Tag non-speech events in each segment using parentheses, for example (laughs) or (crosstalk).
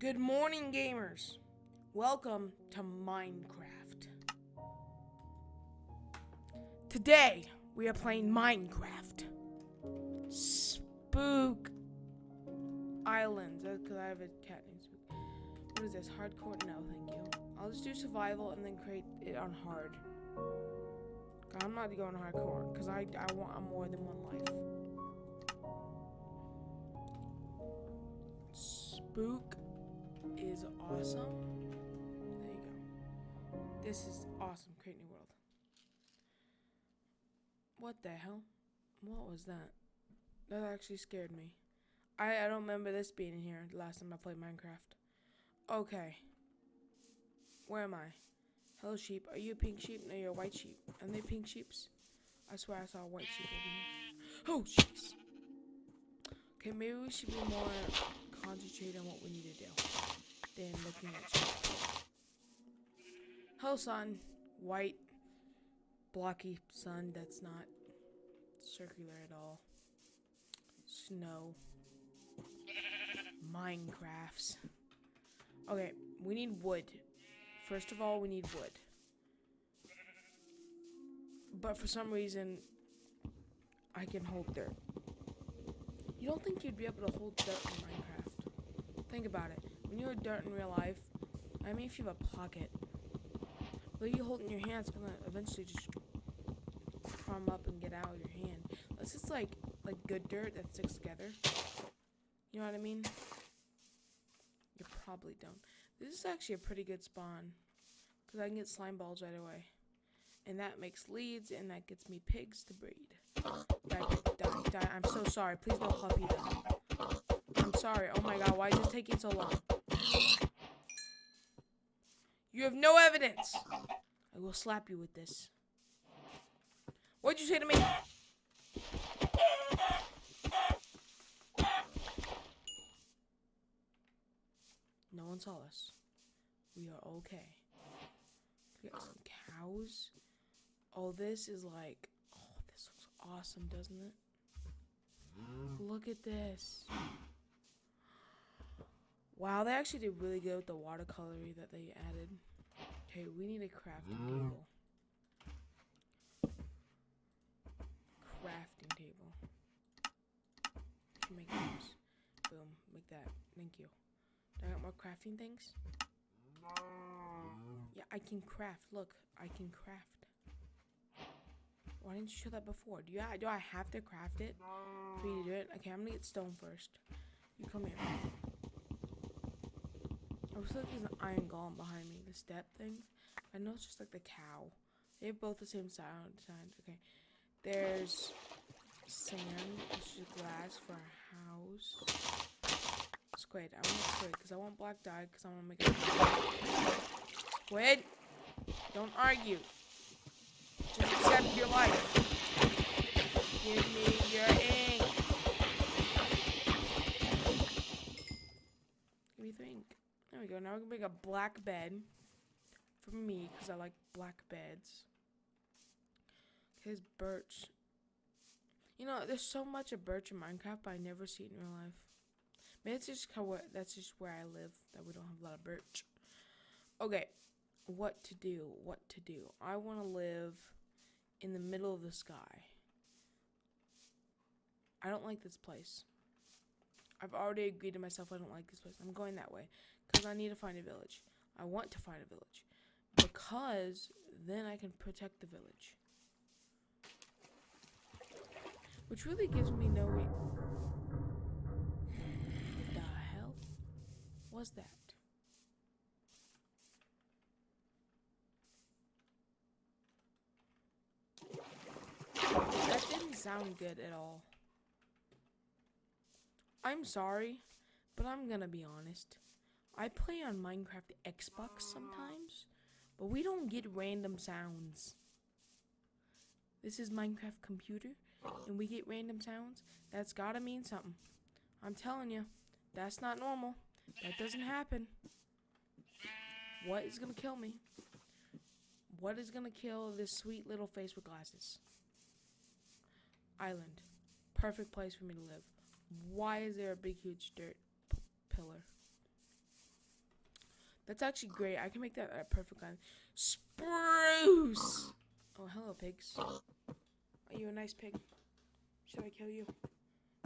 Good morning, gamers. Welcome to Minecraft. Today, we are playing Minecraft. Spook Islands. Oh, because I have a cat named Spook. What is this? Hardcore? No, thank you. I'll just do survival and then create it on hard. I'm not going hardcore because I, I want more than one life. Spook is awesome. There you go. This is awesome. Create new world. What the hell? What was that? That actually scared me. I, I don't remember this being in here the last time I played Minecraft. Okay. Where am I? Hello, sheep. Are you a pink sheep? No, you're a white sheep. Are they pink sheeps? I swear I saw a white sheep over here. Oh, jeez. Okay, maybe we should be more concentrated on what we need to do looking. Hello, sun. White, blocky sun that's not circular at all. Snow. Minecrafts. Okay, we need wood. First of all, we need wood. But for some reason, I can hold dirt. You don't think you'd be able to hold dirt in Minecraft? Think about it. When you hold dirt in real life, I mean if you have a pocket, but you hold in your hand, it's gonna eventually just crumb up and get out of your hand. Unless it's like like good dirt that sticks together. You know what I mean? You probably don't. This is actually a pretty good spawn. Because I can get slime balls right away. And that makes leads, and that gets me pigs to breed. Die, die, die. I'm so sorry. Please don't call PETA. I'm sorry. Oh my god, why is this taking so long? You have no evidence. I will slap you with this. What'd you say to me? No one saw us. We are okay. We got some cows. Oh, this is like, oh, this looks awesome, doesn't it? Look at this. Wow, they actually did really good with the watercolory that they added. Okay, we need a crafting table. Crafting table. Can Make those. Boom, make that. Thank you. Do I got more crafting things? Yeah, I can craft. Look, I can craft. Why didn't you show that before? Do you do I have to craft it for you to do it? Okay, I'm gonna get stone first. You come here. I looks like there's an iron golem behind me. The step thing. I know it's just like the cow. They have both the same sound uh, signs. Okay. There's sand, which is glass for a house. Squid. I want squid because I want black dye because I want to make it. Squid! Don't argue. Just accept your life. Give me your ink. Give me the ink. There we go. Now we're gonna make a black bed for me because I like black beds. His birch. You know, there's so much of birch in Minecraft, but I never see it in real life. Maybe it's just how that's just where I live that we don't have a lot of birch. Okay, what to do? What to do? I want to live in the middle of the sky. I don't like this place. I've already agreed to myself I don't like this place. I'm going that way because I need to find a village. I want to find a village because then I can protect the village. Which really gives me no way. What the hell was that? That didn't sound good at all. I'm sorry, but I'm gonna be honest. I play on Minecraft Xbox sometimes, but we don't get random sounds. This is Minecraft computer, and we get random sounds. That's gotta mean something. I'm telling you, that's not normal. That doesn't happen. What is gonna kill me? What is gonna kill this sweet little face with glasses? Island. Perfect place for me to live. Why is there a big, huge dirt pillar? That's actually great. I can make that a perfect gun. Spruce! Oh, hello, pigs. Are you a nice pig? Should I kill you?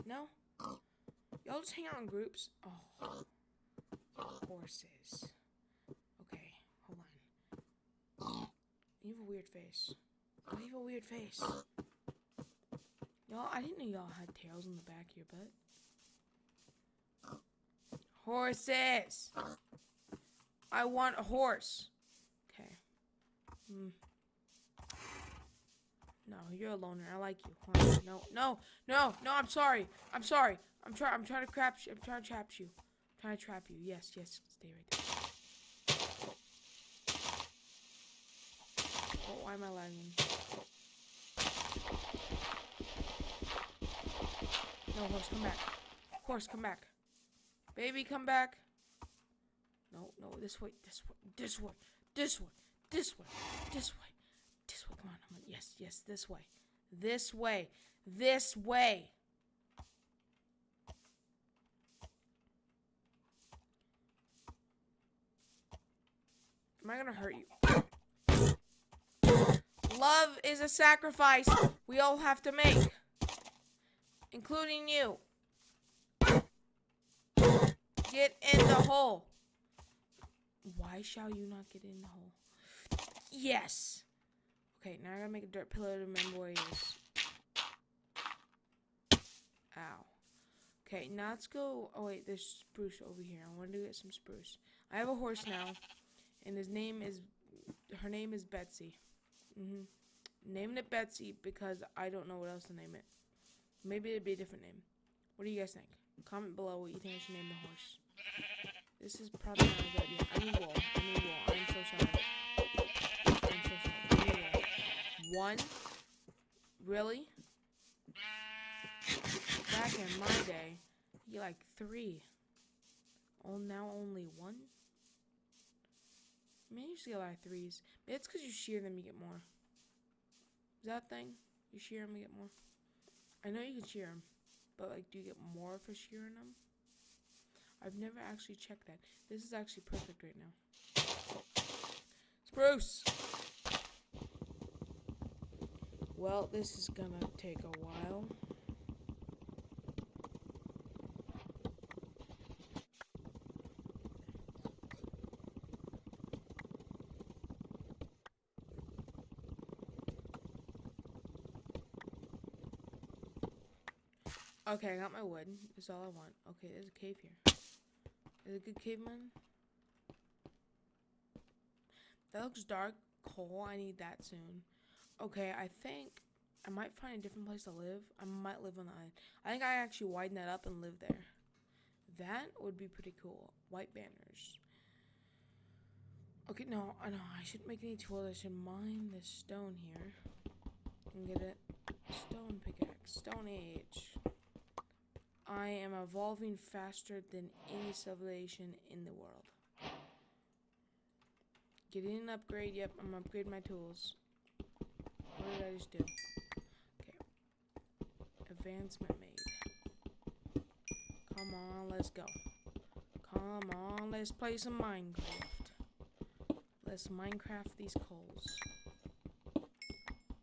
No? Y'all just hang out in groups? Oh. Horses. Okay, hold on. You have a weird face. You have a weird face. Y'all, I didn't know y'all had tails on the back of your butt. Horses! I want a horse. Okay. Hmm. No, you're a loner. I like you. On. No, no, no, no. I'm sorry. I'm sorry. I'm trying. I'm trying to trap you. I'm trying to trap you. I'm trying to trap you. Yes, yes. Stay right there. Oh, why am I lagging? No, horse, come back. Horse, come back. Baby, come back. No, no, this way, this way, this way, this way, this way, this way, this way. Come on, come on. Yes, yes, this way. This way. This way. Am I gonna hurt you? Love is a sacrifice we all have to make, including you. Get in the hole. Why shall you not get in the hole? Yes. Okay, now I gotta make a dirt pillow to remember where he is. Ow. Okay, now let's go. Oh wait, there's spruce over here. I wanted to get some spruce. I have a horse now, and his name is, her name is Betsy. Mhm. Named it Betsy because I don't know what else to name it. Maybe it'd be a different name. What do you guys think? Comment below what you think I should name the horse. This is probably not a good idea. I need wool. I need wool. I'm so sorry. I'm so sorry. I need wool. One? Really? Back in my day, you like three. Oh, now only one? I used to get a lot of threes. Maybe it's because you shear them, you get more. Is that thing? You shear them, you get more? I know you can shear them, but like, do you get more for shearing them? I've never actually checked that. This is actually perfect right now. Spruce! Well, this is gonna take a while. Okay, I got my wood. That's all I want. Okay, there's a cave here. Is it a good caveman? That looks dark. Coal. I need that soon. Okay, I think I might find a different place to live. I might live on the island. I think I actually widen that up and live there. That would be pretty cool. White banners. Okay, no, I know. I shouldn't make any tools. I should mine this stone here. And get it. Stone pickaxe. Stone age. I am evolving faster than any civilization in the world. Getting an upgrade. Yep, I'm upgrading my tools. What did I just do? Okay. Advancement made. Come on, let's go. Come on, let's play some Minecraft. Let's Minecraft these coals.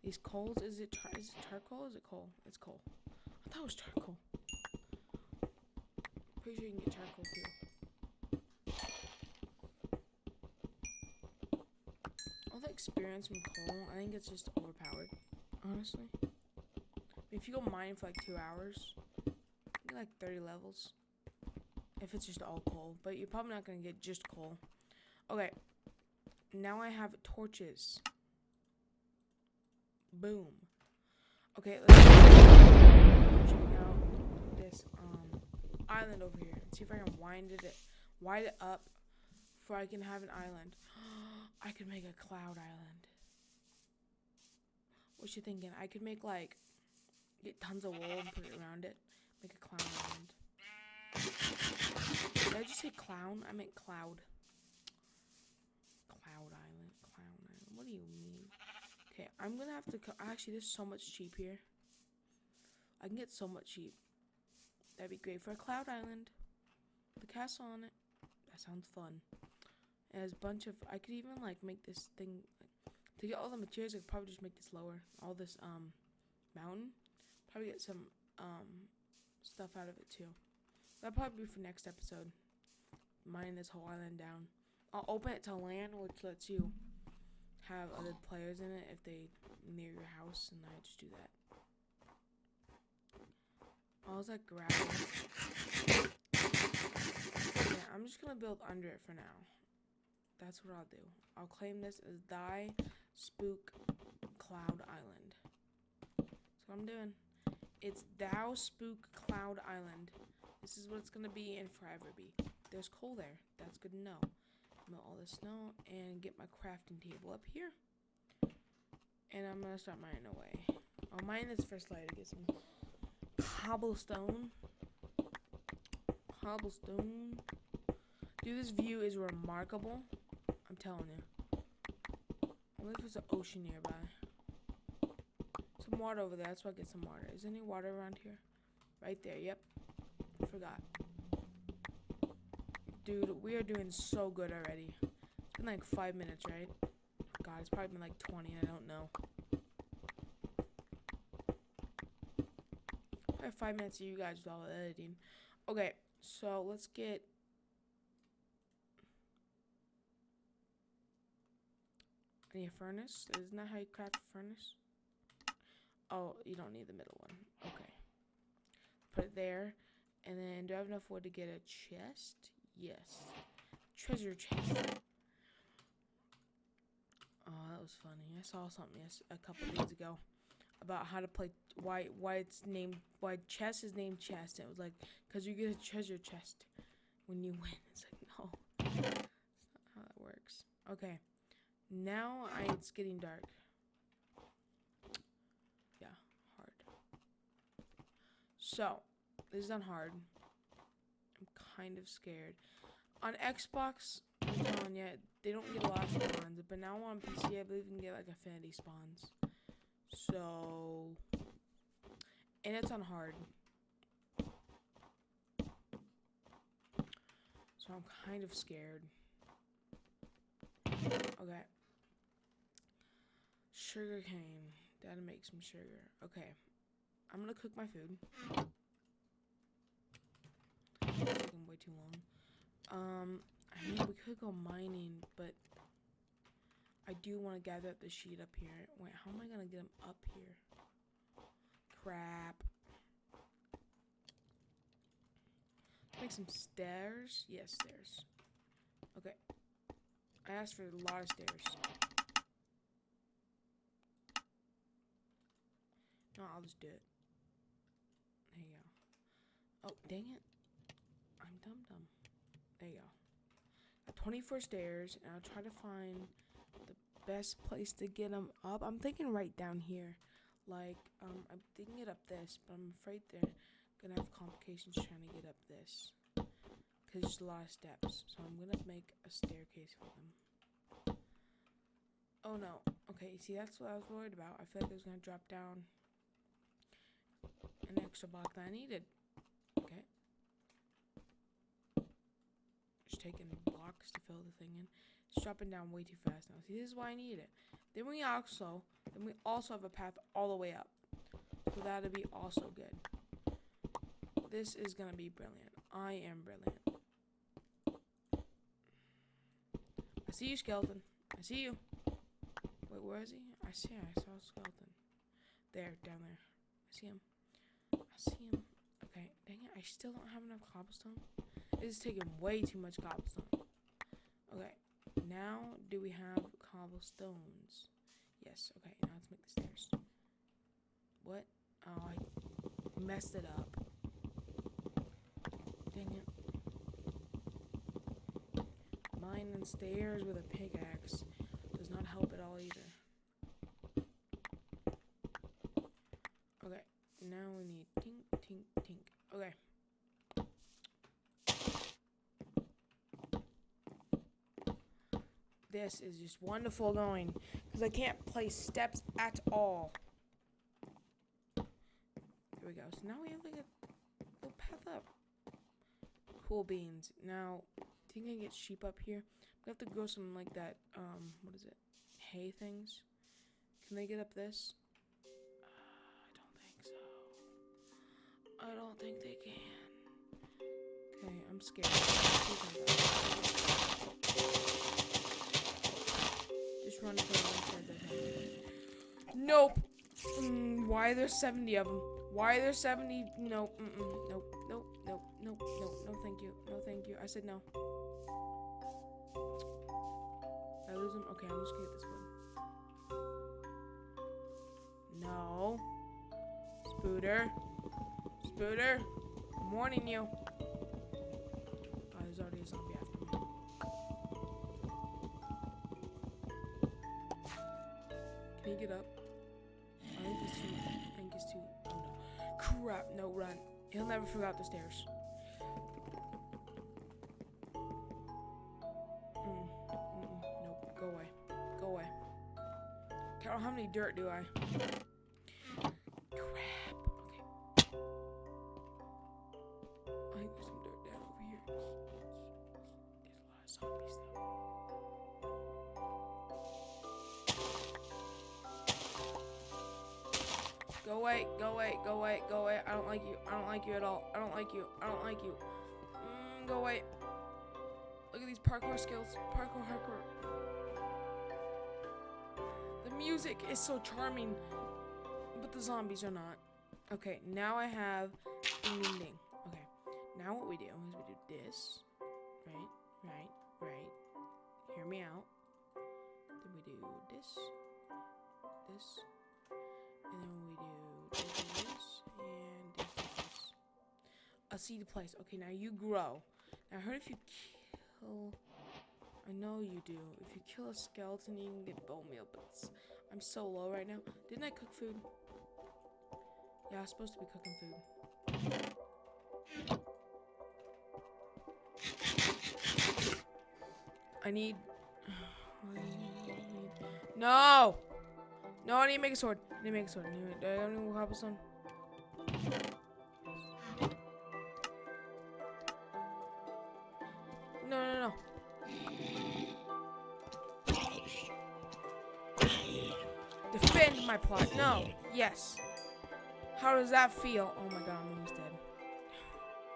These coals, is it, is it charcoal is it coal? It's coal. I thought it was charcoal. Pretty sure you can get charcoal too. All the experience from coal, I think it's just overpowered, honestly. If you go mining for like two hours, get like 30 levels. If it's just all coal, but you're probably not gonna get just coal. Okay, now I have torches. Boom. Okay, let's check out this um island over here. See if I can wind it wind it up before I can have an island. (gasps) I could make a cloud island. What you thinking? I could make like get tons of wool and put it around it. Make a clown island. Did I just say clown? I meant cloud. Cloud island. Clown island. What do you mean? Okay, I'm gonna have to. Actually, there's so much cheap here. I can get so much cheap. That'd be great for a cloud island. A castle on it. That sounds fun. It has a bunch of. I could even like make this thing Like, to get all the materials. I could probably just make this lower. All this um mountain. Probably get some um stuff out of it too. That'll probably be for next episode. Mine this whole island down. I'll open it to LAN, which lets you have other players in it if they near your house, and I just do that. Was like grabbing. Yeah, I'm just gonna build under it for now. That's what I'll do. I'll claim this as Thy Spook Cloud Island. That's what I'm doing. It's Thou Spook Cloud Island. This is what it's gonna be and forever be. There's coal there. That's good to know. Melt all the snow and get my crafting table up here. And I'm gonna start mining away. I'll mine this first layer to get some cobblestone. Cobblestone. Dude, this view is remarkable. I'm telling you. I wonder if there's an ocean nearby. Some water over there. That's why I get some water. Is there any water around here? Right there. Yep. Forgot. Dude, we are doing so good already. It's been like five minutes, right? God, it's probably been like 20. I don't know. Five minutes of you guys with all the editing. Okay, so let's get I need a furnace. Isn't that how you craft a furnace? Oh, you don't need the middle one. Okay. Put it there. And then, do I have enough wood to get a chest? Yes. Treasure chest. Oh, that was funny. I saw something a couple days ago about how to play why why it's named why chess is named chest. It was like because you get a treasure chest when you win. It's like no, that's not how that works. Okay. Now I, it's getting dark. Yeah, hard. So, this is on hard. I'm kind of scared. On Xbox, I'm they don't get a lot of spawns. But now on PC, I believe you can get like affinity spawns. So, and it's on hard. So I'm kind of scared. Okay. Sugar cane. Gotta make some sugar. Okay. I'm gonna cook my food. It's taking way too long. Um, I mean, we could go mining, but I do want to gather up the sheet up here. Wait, how am I gonna get them up here? Crap. Make some stairs. Yes, stairs. Okay. I asked for a lot of stairs. No, I'll just do it. There you go. Oh, dang it. I'm dumb dumb. There you go. 24 stairs, and I'll try to find the best place to get them up. I'm thinking right down here. Like, um, I'm thinking it up this, but I'm afraid they're gonna have complications trying to get up this. Because there's a lot of steps. So I'm gonna make a staircase for them. Oh no. Okay, see, that's what I was worried about. I feel like it was gonna drop down an extra block that I needed. Okay. Just taking blocks to fill the thing in. It's dropping down way too fast now. See, this is why I need it. Then we also, then we also have a path all the way up. So that'll be also good. This is gonna be brilliant. I am brilliant. I see you, skeleton. I see you. Wait, where is he? I see. I saw a skeleton. There, down there. I see him. I see him. Okay, dang it. I still don't have enough cobblestone. This is taking way too much cobblestone. Okay, now do we have cobblestones? Yes, okay, now let's make the stairs. What? Oh, I messed it up. Dang it. Mine and stairs with a pickaxe does not help at all either. Okay, now we need This is just wonderful going because I can't play steps at all. There we go. So now we have like a little path up. Cool beans. Now, think I get sheep up here. We have to grow some like that. Um, what is it? Hay things. Can they get up this? Uh, I don't think so. I don't think they can. Okay, I'm scared. Nope. Mm, why are there 70 of them? Why are there 70? No, mm -mm, nope, nope, nope, nope, nope, no, thank you, no, thank you. I said no. I lose him? Okay, I'm just gonna get this one. No. Spooter. Spooter. I'm warning you. Oh, there's already a zombie after me. Can you get up? No. Crap. No, run. He'll never figure out the stairs. Mm, mm-mm, nope. Go away. Go away. Carol, how many dirt do I? Crap. Okay. I think there's some dirt down over here. There's a lot of zombies though. Go away, go away, go away, go away. I don't like you. I don't like you at all. I don't like you. I don't like you. Mm, go away. Look at these parkour skills. Parkour, hardcore. The music is so charming, but the zombies are not. Okay, now I have ding ding. Okay, now what we do is we do this. Right, right, right. Hear me out. Then we do this, this, and then we do this, and this. A seed place. Okay, now you grow. Now I heard if you kill, I know you do. If you kill a skeleton, you can get bone meal. But I'm so low right now. Didn't I cook food? Yeah, I was supposed to be cooking food. I need. (sighs) I need no! No, I need to make a sword. I need to make a sword. I need do I have any more cobblestone? No, no, no. Defend my plot. No. Yes. How does that feel? Oh my god, I'm almost dead.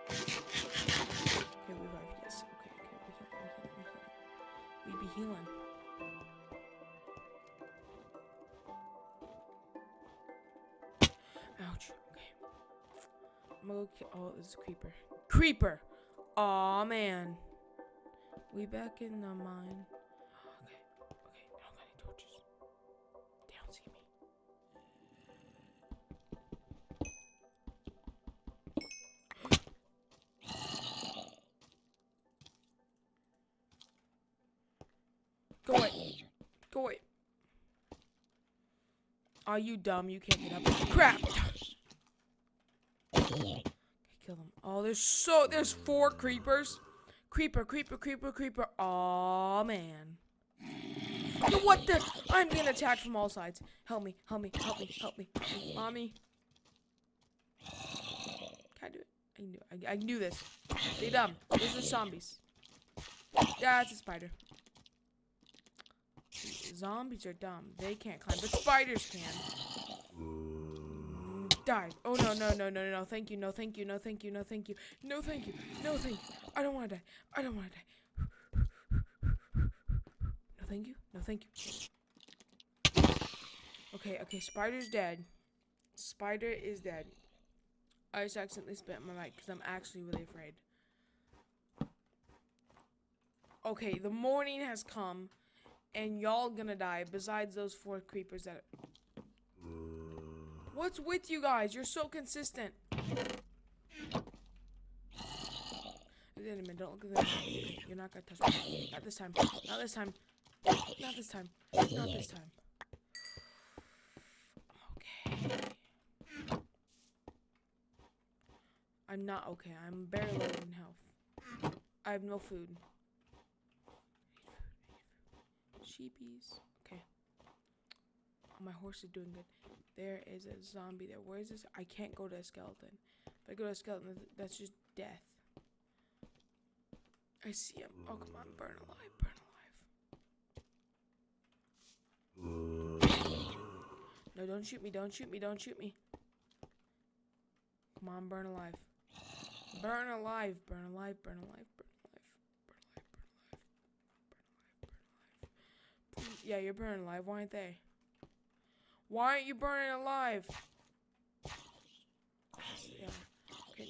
Okay, revive. Yes. Okay, okay. We heal, we heal, we heal. We be healing. Gonna go ki- Oh, this creeper. Creeper! Aw, man. We back in the mine. Okay. Okay. I don't got any torches. They don't see me. (gasps) Go away. Go away. Are you dumb? You can't get up. Crap! Okay, kill them. Oh, there's so there's four creepers. Creeper, creeper, creeper, creeper. Oh man. What the? I'm being attacked from all sides. Help me, help me, help me, help me. Mommy. Can I do it? I can do. I, I can do this. They dumb. These are zombies. That's a spider. Zombies are dumb. They can't climb, but spiders can. Die. Oh no no no no no! Thank you no thank you no thank you no thank you no thank you no thank you. I don't want to die. I don't want to die. No thank you no thank you. Okay okay. Spider's dead. Spider is dead. I just accidentally spit my mic because I'm actually really afraid. Okay, the morning has come, and y'all gonna die. Besides those four creepers that. What's with you guys? You're so consistent. Wait a minute, don't look at them. You're not gonna touch me. Not this time. Not this time. Not this time. Not this time. Okay. I'm not okay. I'm barely in health. I have no food. Sheepies. Okay. My horse is doing good. There is a zombie there. Where is this? I can't go to a skeleton. If I go to a skeleton, that's just death. I see him. Oh, come on. Burn alive. Burn alive. No, don't shoot me. Don't shoot me. Don't shoot me. Come on, burn alive. Burn alive. Burn alive. Burn alive. Burn alive. Burn alive. Burn alive. Burn alive. Yeah, you're burning alive. Why aren't they? Why aren't you burning alive? Yeah.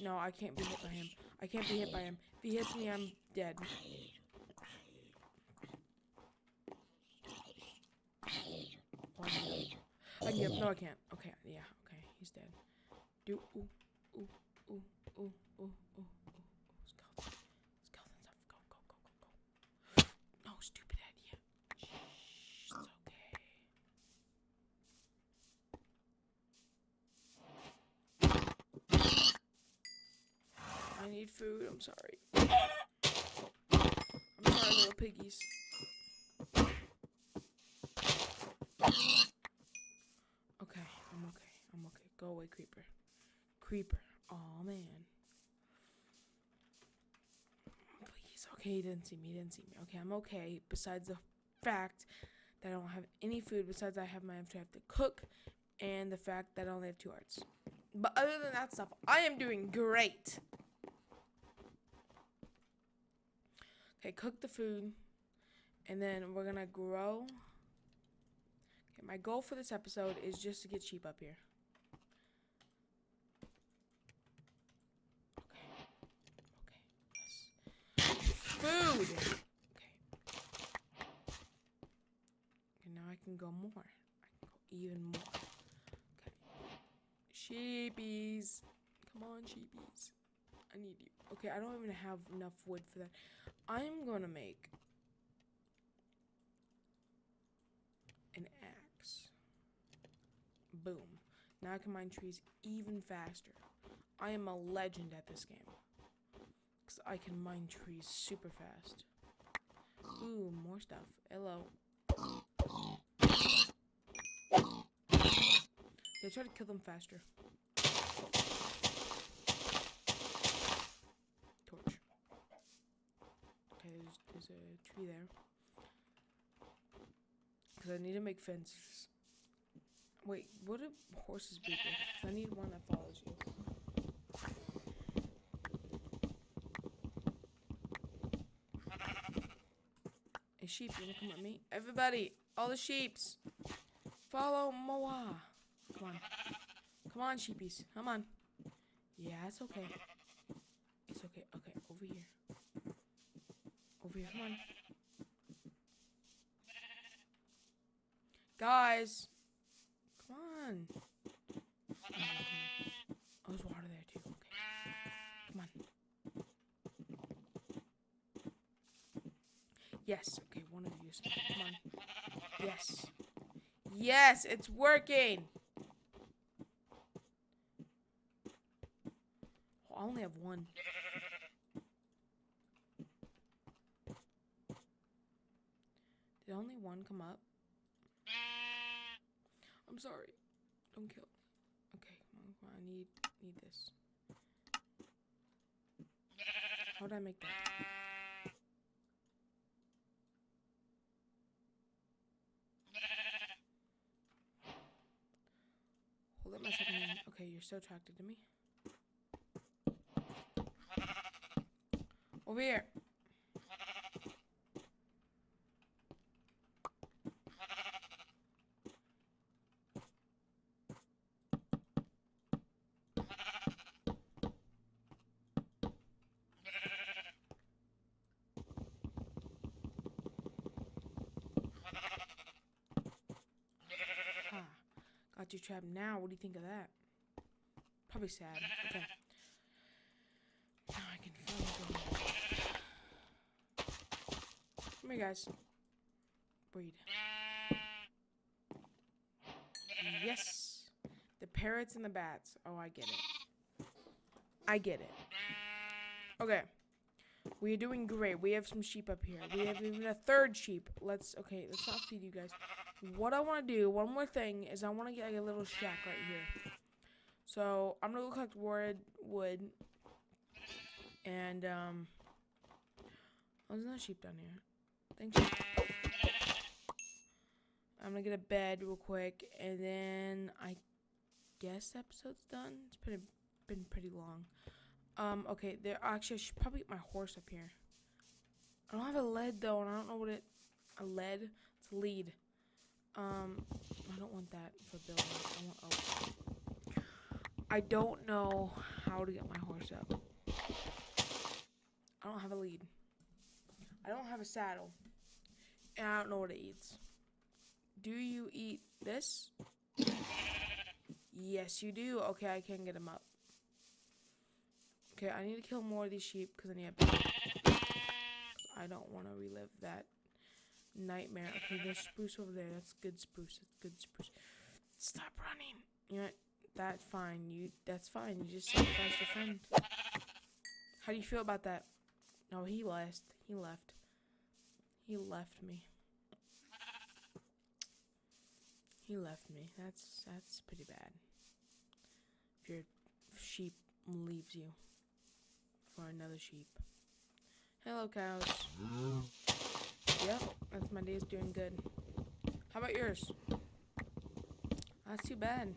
No, I can't be hit by him. I can't be hit by him. If he hits me, I'm dead. No. I can, no, I can't. Okay, yeah, okay, he's dead. Do ooh, ooh, ooh, ooh. Skeleton, skeleton stuff. Go, go, go, go, go. No, stupid idea. Shh, it's okay. I need food. I'm sorry. (coughs) I'm sorry, little piggies. Okay, I'm okay. I'm okay. Go away, creeper. Creeper. Oh man. Please. Okay, he didn't see me. He didn't see me. Okay, I'm okay. Besides the fact that I don't have any food. Besides, I have my I have to cook, and the fact that I only have two hearts. But other than that stuff, I am doing great. Okay, cook the food, and then we're gonna grow. Okay, my goal for this episode is just to get sheep up here. Okay. Okay. Yes. Food. Okay. Okay, now I can go more. I can go even more. Okay. Sheepies. Come on, sheepies. I need you. Okay, I don't even have enough wood for that. I'm gonna make an axe. Boom. Now I can mine trees even faster. I am a legend at this game. Because I can mine trees super fast. Ooh, more stuff. Hello. They try to kill them faster. Torch. Okay, a tree there. Because I need to make fences. Wait, what do horses? 'Cause I need one that follows you. Hey, sheep, you wanna come with me? Everybody, all the sheeps, follow Moa. Come on. Come on, sheepies. Come on. Yeah, it's okay. It's okay. Okay, over here. Come on. Guys. Come on. Oh, there's water there too. Okay. Come on. Yes. Okay, one of you. Come on. Yes. Yes, it's working. I only have one. Did only one come up? I'm sorry. Don't kill. Okay. I need need this. How would I make that? Hold up my second hand. Okay, you're so attracted to me. Over here. Trapped now. What do you think of that? Probably sad. Okay. Now I can finally go. Come here, guys. Breed. Yes. The parrots and the bats. Oh, I get it. I get it. Okay. We are doing great. We have some sheep up here. We have even a third sheep. Let's, okay, let's not feed you guys. What I want to do, one more thing, is I want to get like a little shack right here. So, I'm to go collect wood, wood, and, um, Oh, there's another sheep down here. Thank you. I'm gonna get a bed real quick, and then I guess episode's done. It's pretty been pretty long. Um, okay, there actually I should probably get my horse up here. I don't have a lead though, and I don't know what it a lead. It's a lead. Um, I don't want that for building. I want oak. I don't know how to get my horse up. I don't have a lead. I don't have a saddle. And I don't know what it eats. Do you eat this? Yes, you do. Okay, I can get him up. Okay, I need to kill more of these sheep because I need a. I don't want to relive that nightmare. Okay, there's spruce over there. That's good spruce. That's good spruce. Stop running. You know? That's fine. You. That's fine. You just sacrificed your friend. How do you feel about that? No, he left. He left. He left me. He left me. That's that's pretty bad. If your sheep leaves you for another sheep. Hello, cows. Yep, that's my day's doing good. How about yours? That's too bad.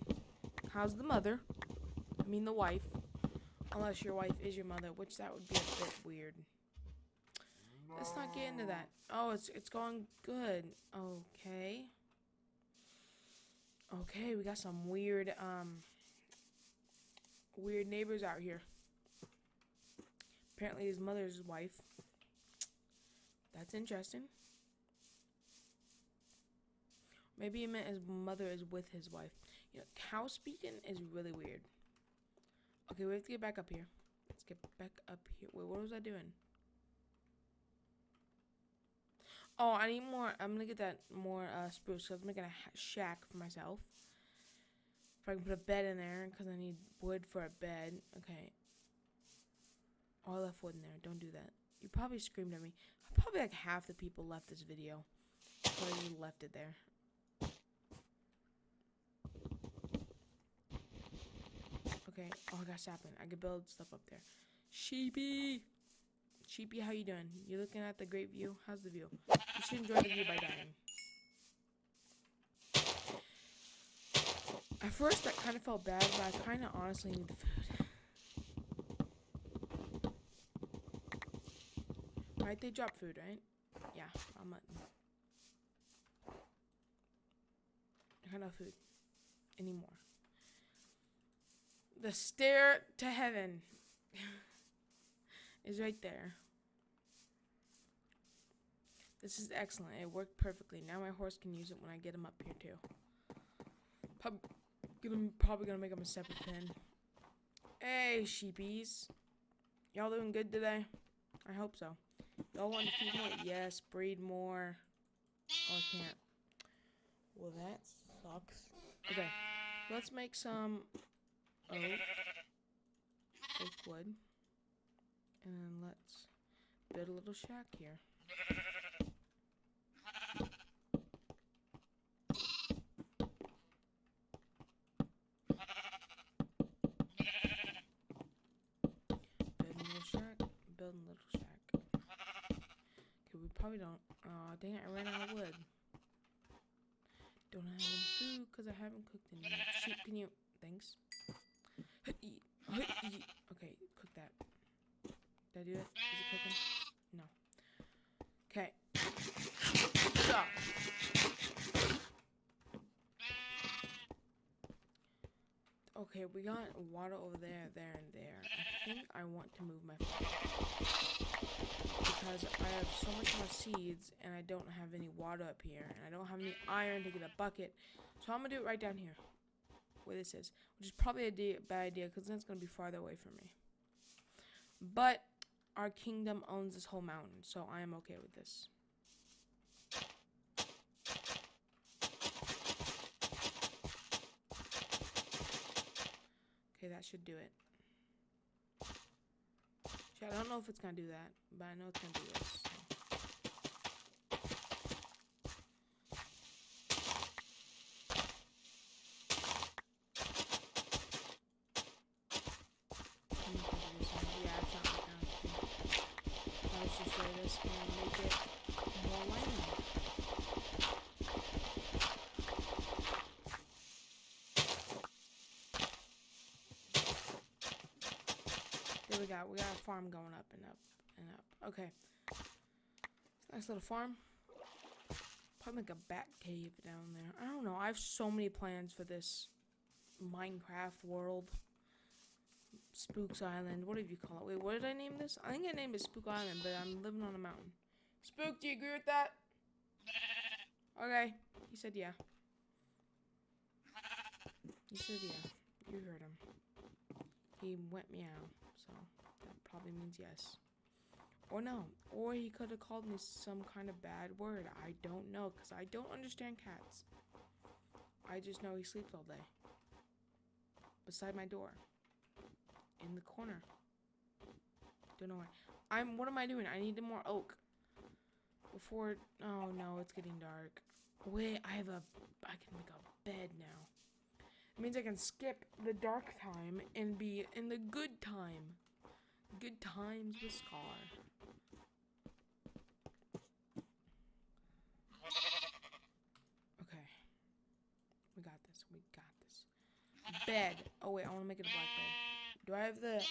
How's the mother? I mean the wife. Unless your wife is your mother, which that would be a bit weird. Let's not get into that. Oh, it's it's going good. Okay. Okay, we got some weird um weird neighbors out here. Apparently his mother's wife. That's interesting. Maybe he meant his mother is with his wife. You know, cow speaking is really weird. Okay, we have to get back up here. Let's get back up here. Wait, what was I doing? Oh, I need more. I'm gonna get that more uh, spruce. So I was making a shack for myself. If I can put a bed in there, because I need wood for a bed. Okay. Oh, I left wood in there. Don't do that. You probably screamed at me. Probably like half the people left this video. So you left it there. Okay. Oh, I got sapling. I could build stuff up there. Sheepy! Sheepy, how you doing? You looking at the great view? How's the view? You should enjoy the view by dying. At first, that kind of felt bad, but I kind of honestly need the food. Right, they drop food, right? Yeah, I'm letting. I got no food anymore. The stair to heaven (laughs) is right there. This is excellent. It worked perfectly. Now my horse can use it when I get him up here too. Pub gonna, probably gonna make him a separate pen. Hey, sheepies. Y'all doing good today? I hope so. Y'all want to feed more? Yes, breed more. Oh, I can't. Well, that sucks. Okay, let's make some oak, oak wood. And then let's build a little shack here. Building a little shack, building a little shack. Okay, we probably don't. Oh, dang it, I ran out of wood. Don't have any food because I haven't cooked any. Sheep, can you. Thanks. Okay, cook that. Did I do it? Is it cooking? No. Okay. So. Okay, we got water over there, there, and there. I think I want to move my farm. Because I have so much more seeds, and I don't have any water up here. And I don't have any iron to get a bucket. So I'm to do it right down here. Where this is. Which is probably a bad idea, because then it's to be farther away from me. But our kingdom owns this whole mountain, so I am okay with this. Okay, that should do it. Shit, I don't know if it's gonna do that, but I know it's gonna do this. so. Yeah, it's not like that. Let's just say this. And more land. There we got a farm going up and up and up. Okay. Nice little farm. Probably like a bat cave down there. I don't know. I have so many plans for this Minecraft world. Spooks Island. What did you call it? Wait, what did I name this? I think I named it Spook Island, but I'm living on a mountain. Spook, do you agree with that? (laughs) Okay. He said yeah. He said yeah. You heard him. He went meow, so probably means yes. Or no. Or he could have called me some kind of bad word. I don't know, because I don't understand cats. I just know he sleeps all day. Beside my door. In the corner. Don't know why. I'm, what am I doing? I need more oak. Before, oh no, it's getting dark. Wait, I have a, I can make a bed now. It means I can skip the dark time and be in the good time. Good times with Scar. Okay. We got this. We got this. Bed. Oh wait, I want to make it a black bed. Do I have the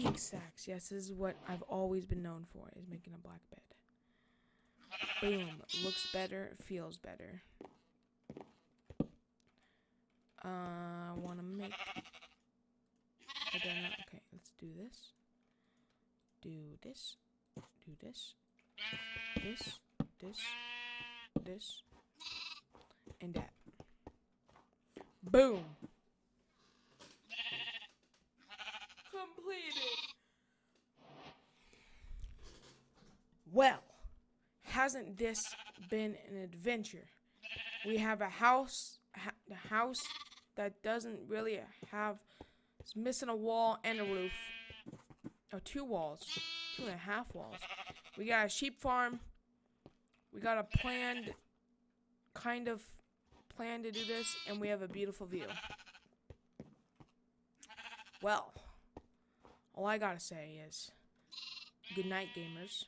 ink sacs? Yes, this is what I've always been known for, is making a black bed. Boom. Looks better, feels better. Uh, I want to make. Okay, do this. Do this. Do this. This. This. This. And that. Boom. Completed. Well, hasn't this been an adventure? We have a house, a house that doesn't really have it's missing a wall and a roof. Oh, two walls. Two and a half walls. We got a sheep farm. We got a planned kind of plan to do this, and we have a beautiful view. Well, all I gotta say is good night, gamers.